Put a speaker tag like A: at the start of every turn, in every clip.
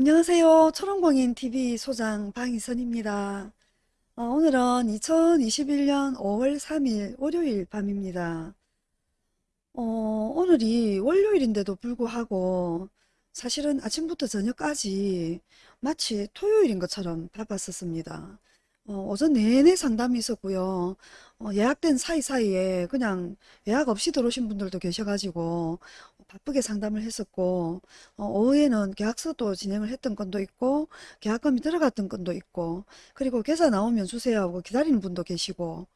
A: 안녕하세요. 초롱공인TV 소장 방희선입니다. 어, 오늘은 2021년 5월 3일 월요일 밤입니다. 어, 오늘이 월요일인데도 불구하고 사실은 아침부터 저녁까지 마치 토요일인 것처럼 바빴었습니다. 어, 오전 내내 상담이 있었고요. 어, 예약된 사이사이에 그냥 예약 없이 들어오신 분들도 계셔가지고 바쁘게 상담을 했었고 어, 오후에는 계약서도 진행을 했던 건도 있고 계약금이 들어갔던 건도 있고 그리고 계좌 나오면 주세요 하고 기다리는 분도 계시고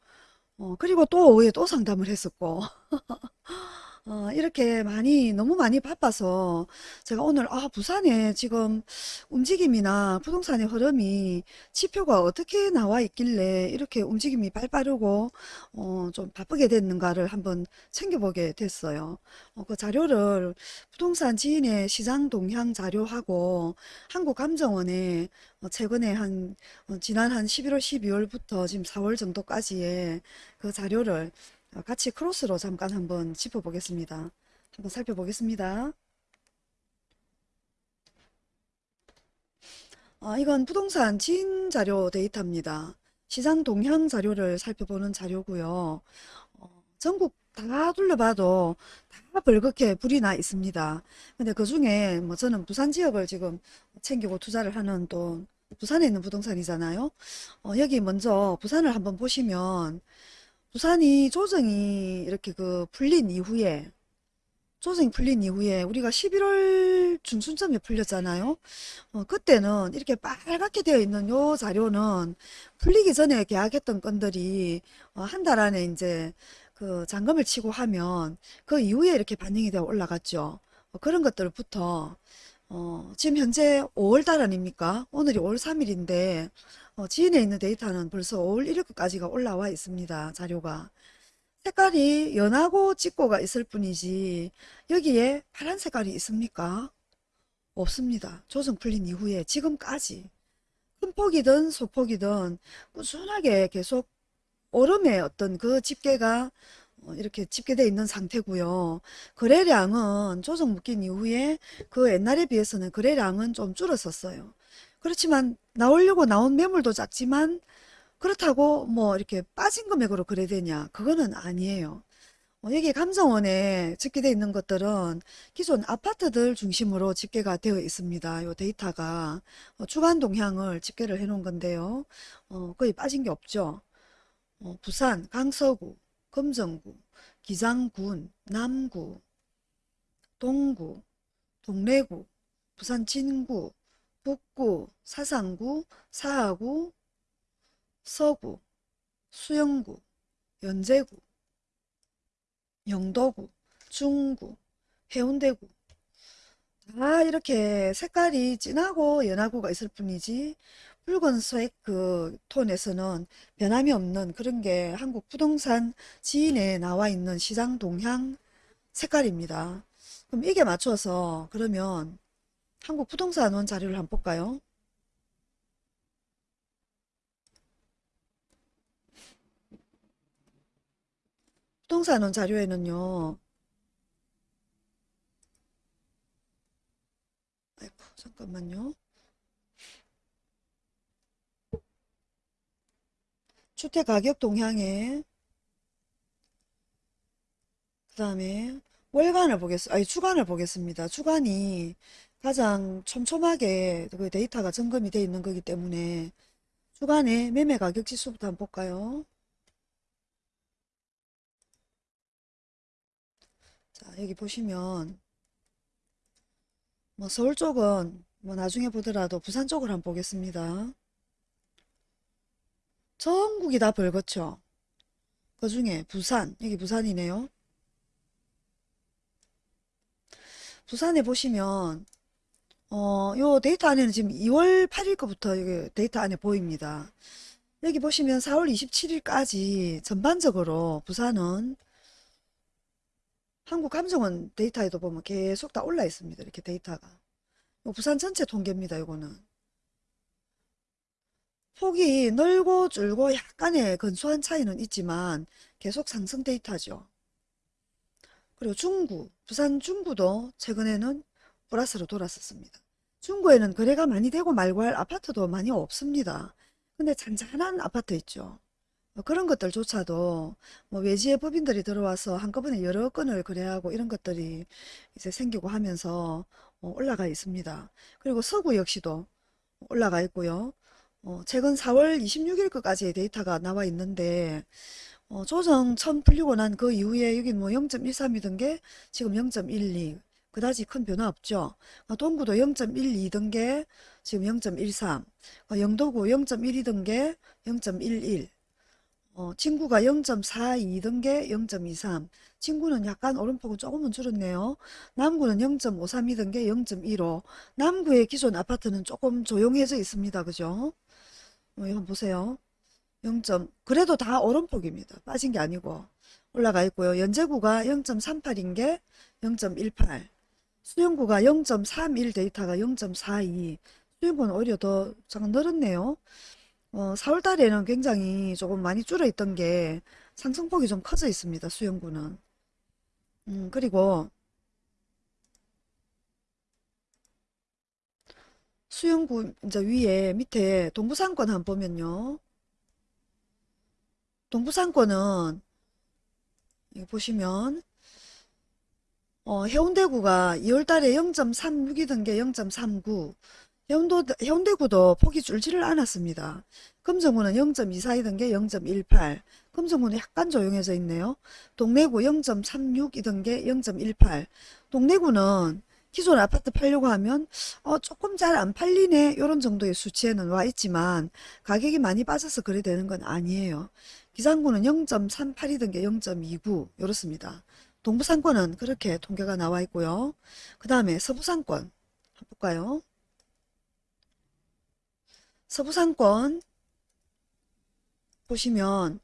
A: 어, 그리고 또 오후에 또 상담을 했었고 어, 이렇게 많이 너무 많이 바빠서 제가 오늘 아 부산에 지금 움직임이나 부동산의 흐름이 지표가 어떻게 나와 있길래 이렇게 움직임이 발빠르고 어, 좀 바쁘게 됐는가를 한번 챙겨보게 됐어요. 어, 그 자료를 부동산 지인의 시장 동향 자료하고 한국감정원에 어, 최근에 한 어, 지난 한 11월 12월부터 지금 4월 정도까지의 그 자료를 어, 같이 크로스로 잠깐 한번 짚어보겠습니다. 한번 살펴보겠습니다. 어, 이건 부동산 진 자료 데이터입니다. 시장 동향 자료를 살펴보는 자료고요. 어, 전국 다 둘러봐도 다 벌겋게 불이 나 있습니다. 근데 그 중에 뭐 저는 부산 지역을 지금 챙기고 투자를 하는 또 부산에 있는 부동산이잖아요. 어, 여기 먼저 부산을 한번 보시면 부산이 조정이 이렇게 그 풀린 이후에 조정이 풀린 이후에 우리가 11월 중순쯤에 풀렸잖아요. 어, 그때는 이렇게 빨갛게 되어 있는 요 자료는 풀리기 전에 계약했던 건들이 어, 한달 안에 이제 그 잔금을 치고 하면 그 이후에 이렇게 반영이 되어 올라갔죠. 어, 그런 것들부터 어, 지금 현재 5월 달 아닙니까? 오늘이 5월 3일인데 어, 지인에 있는 데이터는 벌써 5월 1일까지가 올라와 있습니다. 자료가. 색깔이 연하고 짙고가 있을 뿐이지 여기에 파란 색깔이 있습니까? 없습니다. 조정 풀린 이후에 지금까지 큰 폭이든 소폭이든 꾸준하게 계속 오름의 어떤 그 집계가 어, 이렇게 집계되어 있는 상태고요. 거래량은 조정 묶인 이후에 그 옛날에 비해서는 거래량은 좀 줄었었어요. 그렇지만 나오려고 나온 매물도 작지만 그렇다고 뭐 이렇게 빠진 금액으로 거래되냐 그거는 아니에요. 어, 여기 감정원에 집계되어 있는 것들은 기존 아파트들 중심으로 집계가 되어 있습니다. 이 데이터가 어, 주간 동향을 집계를 해 놓은 건데요. 어, 거의 빠진 게 없죠. 어, 부산, 강서구, 금정구, 기장군, 남구, 동구, 동래구, 부산 진구, 북구, 사상구, 사하구, 서구, 수영구, 연제구, 영도구, 중구, 해운대구 다 이렇게 색깔이 진하고 연하고가 있을 뿐이지 붉은색 그 톤에서는 변함이 없는 그런 게 한국 부동산 지인에 나와 있는 시장 동향 색깔입니다. 그럼 이게 맞춰서 그러면 한국 부동산원 자료를 한번 볼까요? 부동산원 자료에는요. 아이고 잠깐만요. 주택 가격 동향에 그 다음에 월간을 보겠습니다. 아니 주간을 보겠습니다. 주간이 가장 촘촘하게 그 데이터가 점검이 되어 있는 거기 때문에 주간에 매매 가격 지수부터 한번 볼까요? 자 여기 보시면 뭐 서울 쪽은 뭐 나중에 보더라도 부산 쪽을 한번 보겠습니다. 전국이 다 벌겋죠. 그 중에 부산, 여기 부산이네요. 부산에 보시면 어, 요 데이터 안에는 지금 2월 8일 거부터 여기 데이터 안에 보입니다. 여기 보시면 4월 27일까지 전반적으로 부산은 한국감정원 데이터에도 보면 계속 다 올라 있습니다. 이렇게 데이터가. 부산 전체 통계입니다. 이거는. 폭이 넓고 줄고 약간의 근소한 차이는 있지만 계속 상승 데이터죠. 그리고 중구, 부산 중구도 최근에는 플러스로 돌았었습니다. 중구에는 거래가 많이 되고 말고 할 아파트도 많이 없습니다. 근데 잔잔한 아파트 있죠. 어, 그런 것들조차도 뭐 외지의 법인들이 들어와서 한꺼번에 여러 건을 거래하고 이런 것들이 이제 생기고 하면서 어, 올라가 있습니다. 그리고 서구 역시도 올라가 있고요. 어, 최근 4월 26일 까지의 데이터가 나와 있는데 어, 조정 처음 풀리고 난 그 이후에 여기 뭐 0.13이던 게 지금 0.12 그다지 큰 변화 없죠. 어, 동구도 0.12던 게 지금 0.13 어, 영도구 0.1이던 게0.11 어, 친구가 0.42던 게0.23 친구는 약간 오름폭은 조금은 줄었네요. 남구는 0.53이던 게0.15 남구의 기존 아파트는 조금 조용해져 있습니다. 그죠? 어, 이거 보세요. 0. 그래도 다 오름폭입니다. 빠진 게 아니고 올라가 있고요. 연제구가 0.38인 게 0.18 수영구가 0.31 데이터가 0.42 수영구는 오히려 더 잠깐 늘었네요. 어, 4월 달에는 굉장히 조금 많이 줄어 있던 게 상승폭이 좀 커져 있습니다. 수영구는. 음, 그리고 수영구 이제 위에 밑에 동부상권 한번 보면요. 동부상권은 보시면 어, 해운대구가 2월 달에 0.36이던 게 0.39 해운도, 해운대구도 폭이 줄지를 않았습니다. 금정구는 0.24이던 게 0.18 금정구는 약간 조용해져 있네요. 동래구 0.36이던 게 0.18 동래구는 기존 아파트 팔려고 하면 어, 조금 잘 안 팔리네 이런 정도의 수치에는 와 있지만 가격이 많이 빠져서 그래 되는 건 아니에요. 기장구는 0.38이던 게 0.29 이렇습니다. 동부상권은 그렇게 통계가 나와 있고요. 그 다음에 서부상권 한번 볼까요? 서부상권 보시면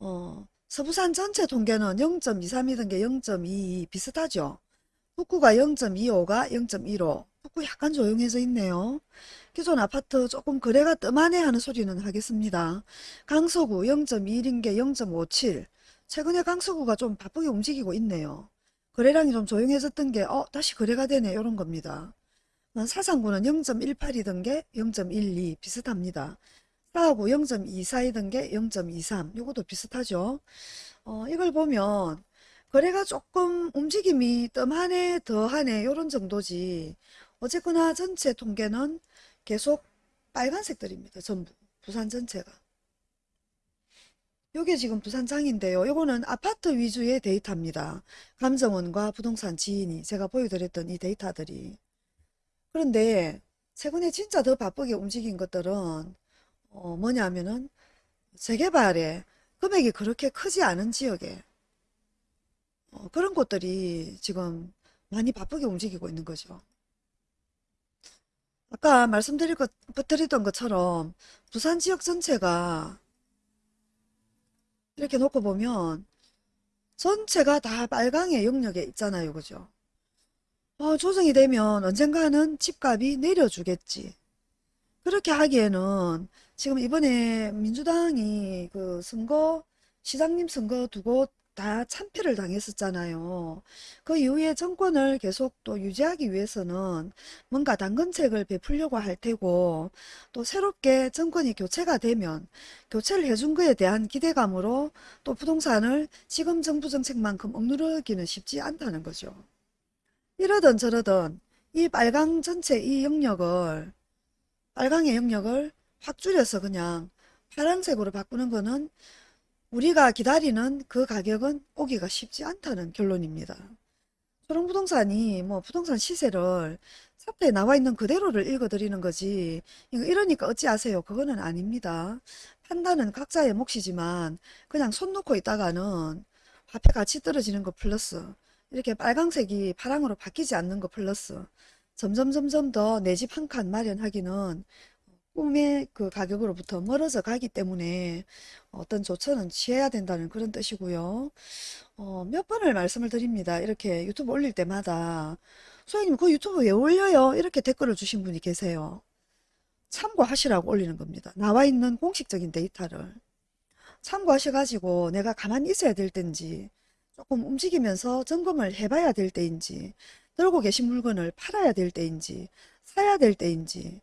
A: 어, 서부산 전체 통계는 0.23이던 게 0.22 비슷하죠. 북구가 0.25가 0.15 북구 약간 조용해져 있네요. 기존 아파트 조금 거래가 뜸하네 하는 소리는 하겠습니다. 강서구 0.21인 게 0.57 최근에 강서구가 좀 바쁘게 움직이고 있네요. 거래량이 좀 조용해졌던 게 어, 다시 거래가 되네 이런 겁니다. 사상구는 0.18이던 게 0.12 비슷합니다. 사하구 0.24이던 게 0.23 이것도 비슷하죠. 어, 이걸 보면 거래가 조금 움직임이 뜸하네 더하네 이런 정도지 어쨌거나 전체 통계는 계속 빨간색들입니다. 전부 부산 전체가. 요게 지금 부산장인데요. 요거는 아파트 위주의 데이터입니다. 감정원과 부동산 지인이 제가 보여드렸던 이 데이터들이. 그런데 최근에 진짜 더 바쁘게 움직인 것들은 어 뭐냐면은 재개발에 금액이 그렇게 크지 않은 지역에 어 그런 곳들이 지금 많이 바쁘게 움직이고 있는 거죠. 아까 드리던 것처럼 부산 지역 전체가 이렇게 놓고 보면 전체가 다 빨강의 영역에 있잖아요. 그죠? 어, 조정이 되면 언젠가는 집값이 내려주겠지. 그렇게 하기에는 지금 이번에 민주당이 그 선거, 시장님 선거 두고 다 참패를 당했었잖아요. 그 이후에 정권을 계속 또 유지하기 위해서는 뭔가 당근책을 베풀려고 할 테고 또 새롭게 정권이 교체가 되면 교체를 해준 거에 대한 기대감으로 또 부동산을 지금 정부 정책만큼 억누르기는 쉽지 않다는 거죠. 이러던 저러던 이 빨강 전체 이 영역을 빨강의 영역을 확 줄여서 그냥 파란색으로 바꾸는 거는 우리가 기다리는 그 가격은 오기가 쉽지 않다는 결론입니다. 초롱부동산이 뭐 부동산 시세를 사태에 나와 있는 그대로를 읽어드리는 거지 이러니까 어찌하세요 그거는 아닙니다. 판단은 각자의 몫이지만 그냥 손 놓고 있다가는 화폐 가치 떨어지는 거 플러스 이렇게 빨강색이 파랑으로 바뀌지 않는 거 플러스 점점 점점 더 내 집 한 칸 마련하기는 꿈의 그 가격으로부터 멀어져 가기 때문에 어떤 조처는 취해야 된다는 그런 뜻이고요. 어, 몇 번을 말씀을 드립니다. 이렇게 유튜브 올릴 때마다 소장님 그 유튜브 왜 올려요? 이렇게 댓글을 주신 분이 계세요. 참고하시라고 올리는 겁니다. 나와 있는 공식적인 데이터를 참고하셔가지고 내가 가만히 있어야 될 때인지 조금 움직이면서 점검을 해봐야 될 때인지 들고 계신 물건을 팔아야 될 때인지 사야 될 때인지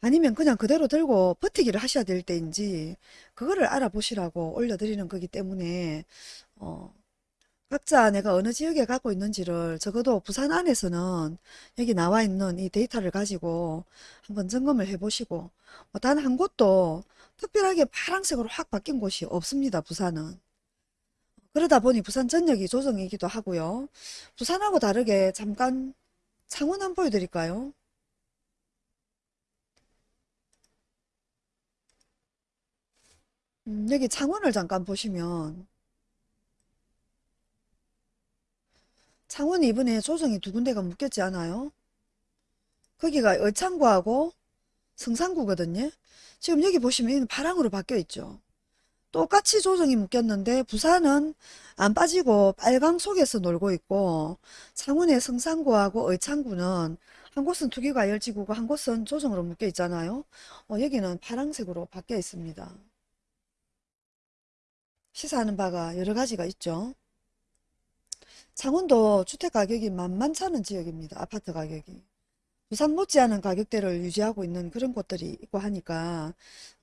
A: 아니면 그냥 그대로 들고 버티기를 하셔야 될 때인지 그거를 알아보시라고 올려드리는 거기 때문에 어, 각자 내가 어느 지역에 갖고 있는지를 적어도 부산 안에서는 여기 나와 있는 이 데이터를 가지고 한번 점검을 해보시고 단 한 곳도 특별하게 파란색으로 확 바뀐 곳이 없습니다. 부산은. 그러다 보니 부산 전역이 조정이기도 하고요. 부산하고 다르게 잠깐 창원 한번 보여드릴까요? 음, 여기 창원을 잠깐 보시면 창원이 이번에 조정이 두 군데가 묶였지 않아요? 거기가 의창구하고 성산구거든요. 지금 여기 보시면 파랑으로 바뀌어 있죠. 똑같이 조정이 묶였는데 부산은 안 빠지고 빨강 속에서 놀고 있고 창원의 성산구하고 의창구는 한 곳은 투기가 열지구고 한 곳은 조정으로 묶여 있잖아요. 어, 여기는 파랑색으로 바뀌어 있습니다. 시사하는 바가 여러 가지가 있죠. 창원도 주택 가격이 만만찮은 지역입니다. 아파트 가격이. 부산 못지않은 가격대를 유지하고 있는 그런 곳들이 있고 하니까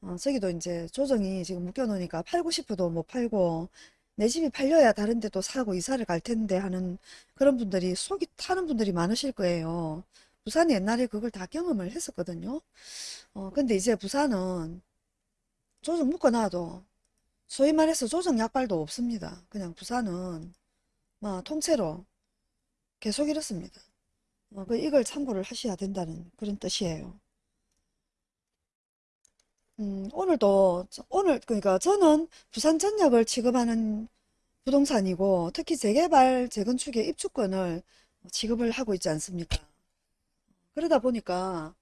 A: 어, 저기도 이제 조정이 지금 묶여놓으니까 팔고 싶어도 못 팔고 내 집이 팔려야 다른 데또 사고 이사를 갈 텐데 하는 그런 분들이 속이 타는 분들이 많으실 거예요. 부산이 옛날에 그걸 다 경험을 했었거든요. 어, 근데 이제 부산은 조정 묶어놔도 소위 말해서 조정 약발도 없습니다. 그냥 부산은 뭐 통째로 계속 이렇습니다. 어, 그 이걸 참고를 하셔야 된다는 그런 뜻이에요. 음, 오늘도 저- 오늘 그러니까 저는 부산 전역을 취급하는 부동산이고 특히 재개발 재건축의 입주권을 취급을 하고 있지 않습니까? 그러다 보니까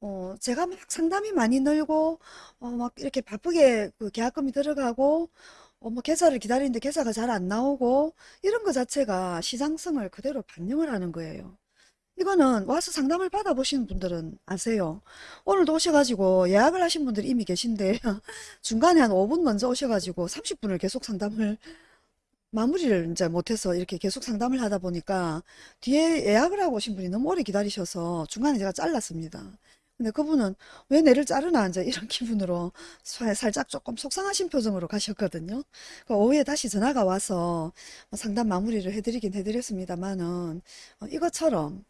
A: 어, 제가 막 상담이 많이 늘고 어, 막 이렇게 바쁘게 그 계약금이 들어가고 어, 뭐 계좌를 기다리는데 계좌가 잘 안 나오고 이런 거 자체가 시장성을 그대로 반영을 하는 거예요. 이거는 와서 상담을 받아보시는 분들은 아세요. 오늘도 오셔가지고 예약을 하신 분들이 이미 계신데 중간에 한 5분 먼저 오셔가지고 30분을 계속 상담을 마무리를 이제 못해서 이렇게 계속 상담을 하다 보니까 뒤에 예약을 하고 오신 분이 너무 오래 기다리셔서 중간에 제가 잘랐습니다. 근데 그분은 왜 내를 자르나 이제 이런 기분으로 사- 살짝 조금 속상하신 표정으로 가셨거든요. 그 오후에 다시 전화가 와서 뭐 상담 마무리를 해드리긴 해드렸습니다만은 어, 이것처럼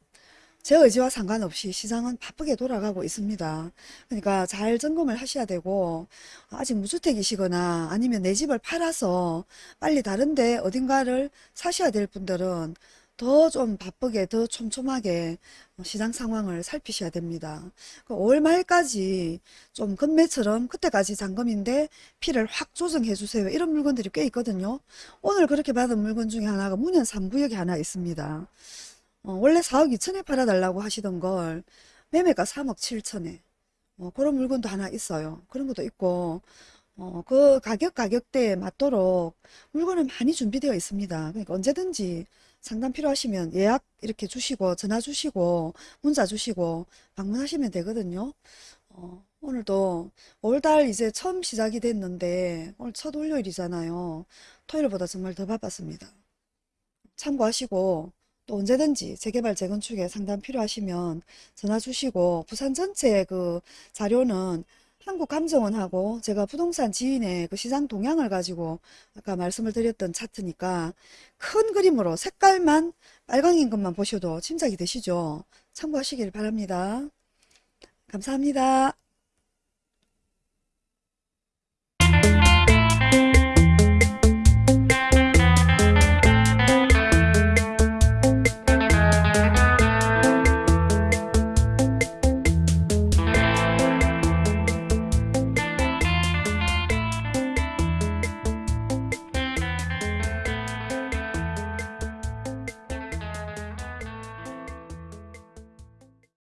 A: 제 의지와 상관없이 시장은 바쁘게 돌아가고 있습니다. 그러니까 잘 점검을 하셔야 되고 아직 무주택이시거나 아니면 내 집을 팔아서 빨리 다른데 어딘가를 사셔야 될 분들은 더 좀 바쁘게 더 촘촘하게 시장 상황을 살피셔야 됩니다. 5월 말까지 좀 금매처럼 그때까지 잔금인데 피를 확 조정해 주세요. 이런 물건들이 꽤 있거든요. 오늘 그렇게 받은 물건 중에 하나가 문현 3구역에 하나 있습니다. 어, 원래 4억 2천에 팔아달라고 하시던 걸 매매가 3억 7천에 어, 그런 물건도 하나 있어요. 그런 것도 있고 어, 그 가격 가격대에 맞도록 물건은 많이 준비되어 있습니다. 그러니까 언제든지 상담 필요하시면 예약 이렇게 주시고 전화 주시고 문자 주시고 방문하시면 되거든요. 어, 오늘도 5월달 이제 처음 시작이 됐는데 오늘 첫 월요일이잖아요. 토요일보다 정말 더 바빴습니다. 참고하시고 또 언제든지 재개발 재건축에 상담 필요하시면 전화 주시고 부산 전체 그 자료는 한국감정원하고 제가 부동산 지인의 그 시장 동향을 가지고 아까 말씀을 드렸던 차트니까 큰 그림으로 색깔만 빨강인 것만 보셔도 짐작이 되시죠? 참고하시길 바랍니다. 감사합니다.